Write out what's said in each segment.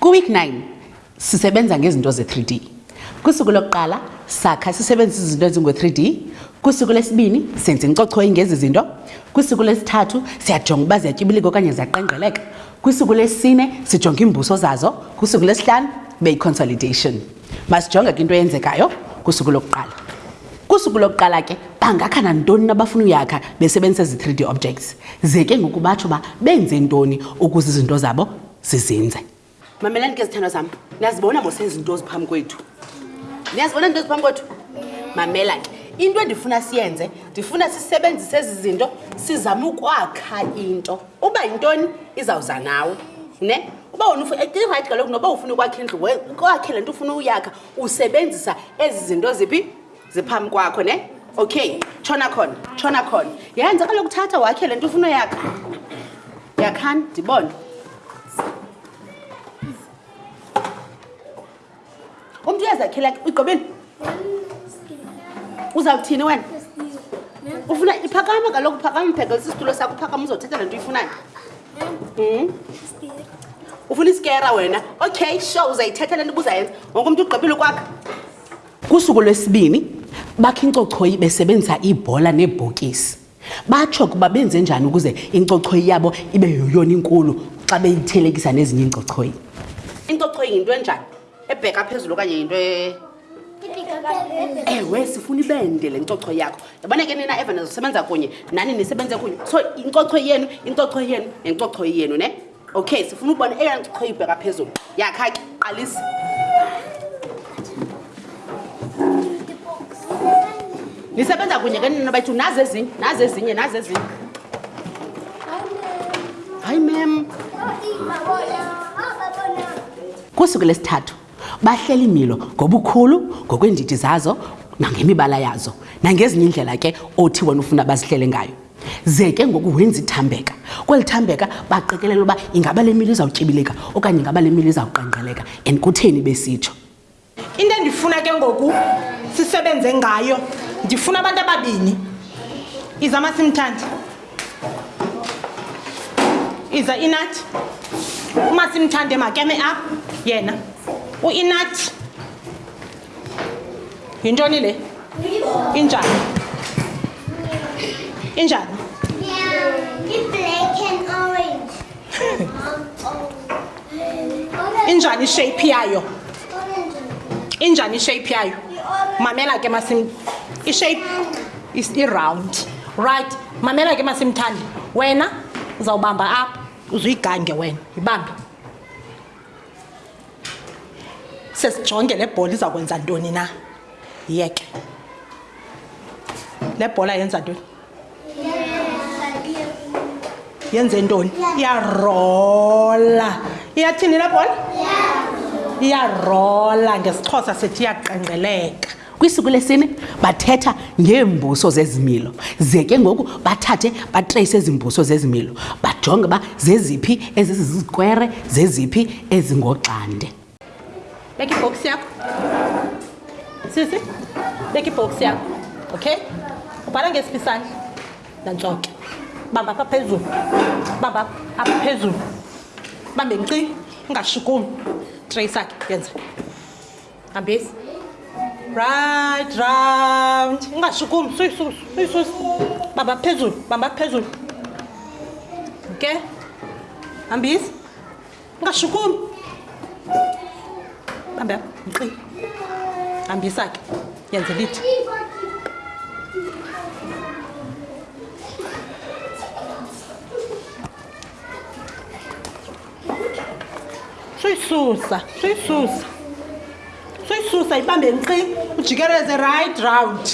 Kwi-week 9 sisebenza ngezinto ze-3D. Kwisuku lokuqala sakha sisebenzisa izinto ezingu-3D. Kwisuku lesibini senza incochoyi ngezi zinto. Kwisuku lesithathu siyajonga uba ziyatyibilika okanye ziyaqengqeleka. Kwisuku lesine sijonga iimbuso zazo. Kwisuku lesihlanu ibe yi-consolidation. masijonge ke into eyenzekayo kusuku lokuqala kusuku lokuqala ke bangakha nantoni nabafuna uyakha besebenzisa zi-3 d objects ze ke ngoku batsho uba benze ntoni ukuze izinto zabo zizinze mamelani ke zithandwa zam niyazibona mosenza into ziphambi kwethu niyazibona into ziphambi kwethu mamela ke into endifuna siyenze ndifuna sisebenzise ezi zinto sizame ukwakha into uba yintoni izawuza nawe ne uba wona irayithi kaloku noba ufuna ukwakha indlu kwakhe le nto ufuna uyakha usebenzisa ezi zinto ziphi ziphambi kwakho ne okay tshona khona tshona khona yenza kaloku thatha wakhe le nto ufuna uyakha yakhani ndibone umntu uyazakhela ke uyigqobeni uzawuthini wena ufuna iphakama kaloku phakama mphekelisa isitulo sakho uphakama uzothetha le nto uyifunayo hmm? ufuna isikera wena okay sure uzayithetha le nto ubuzayenza wonke umntu ugqibile ukwakha kusuku lwesibini bakhe incochoyi besebenzisa iibhola neebhokisi Batsho ukuba benze njani ukuze incochoyi yabo ibe yoyona inkulu xa beyithelekisa nezinye iincochoyi. Incochoyi yinto enjani? Ebheka phezulu okanye yinto e-? ewe sifuna ibende le ncochoyi yakho yabona ke nina evana zosebenza kunye nani nisebenze kunye so incochoyi yenu incochoyi yenu nencochoyi yenu ne okay sifuna ukubona eyona nto khoyibheka phezulu yakha ke qalisa nisebenza kunye ke nina bayithu nazi ezinye nazi ezinye nazi ezinye hayi mem kusuku lesithathu Bahlela iimilo ngobukhulu, ngokweendidi zazo nangemibala yazo, nangezinye iindlela ke othi wena ufuna bazihlele ngayo. Ze ke ngoku wenza ithambeka. Kweli thambeka baqikelela uba ingaba le milo izawutyibilika okanye ingaba le milo izawuqengqeleka and kutheni besitsho. Into endifuna ke ngoku sisebenze ngayo, ndifuna abantu ababini. Iza masimthande. iza inathi uma simthande makeme apha yena uinathi yintoni le injani injani injani ishape yayo injani ishape yayo mamela ke masim ishape is iround right mamela ke masimthande wena uzawubamba apha uzuyigange wena yibambe sesijonge le bhola iza kwenza ntoni na yeke le bhola yenza ntoni yenze ntoni iyarola iyathini la bhola iyarola ngesixhosa sithi iyaqengqeleka kwisuku lesine bathetha ngeembuso zezimilo ze ke ngoku bathathe batreyise ezimbuso zezimilo bajonge uba zeziphi ezizizikwere zeziphi ezingoxande Deki box yako. Sisi, deki box yako. Okay? Ubhala ngesiphisana. Nantsoke. Bamba apha phezulu. Bamba apha phezulu. Bambe nci, ungashukumi. Tray sakhe yenza. Hambisi. Right round. Ungashukumi, suyisusu, suyisusu. Bamba phezulu, bamba phezulu. Okay? Hambisi. ungashukumi bambe apha mqi hambisa ke yenze lithi soyisusa soyisusa soyisusa ibambe nkqi ujikeleze right round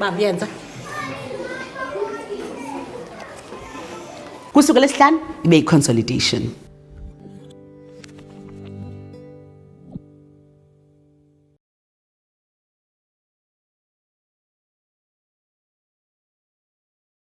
bambi yenza kusuku lesihlanu ibe yiconsolidation